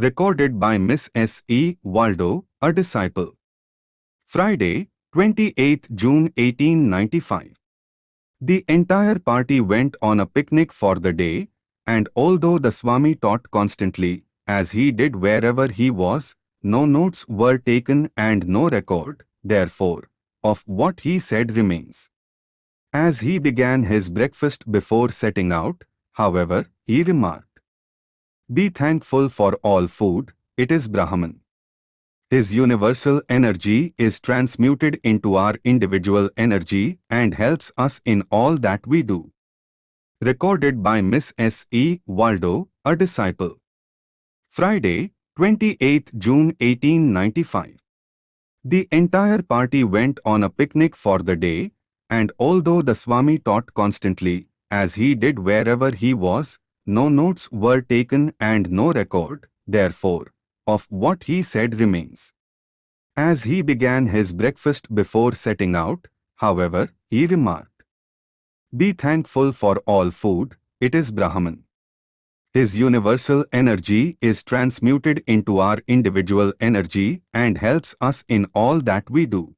Recorded by Miss S. E. Waldo, a disciple. Friday, 28 June 1895. The entire party went on a picnic for the day, and although the Swami taught constantly, as he did wherever he was, no notes were taken and no record, therefore, of what he said remains. As he began his breakfast before setting out, however, he remarked, Be thankful for all food, it is Brahman. His universal energy is transmuted into our individual energy and helps us in all that we do. Recorded by Miss S. E. Waldo, a disciple. Friday, 28 June 1895. The entire party went on a picnic for the day, and although the Swami taught constantly, as he did wherever he was, no notes were taken and no record, therefore, of what he said remains. As he began his breakfast before setting out, however, he remarked, Be thankful for all food, it is Brahman. His universal energy is transmuted into our individual energy and helps us in all that we do.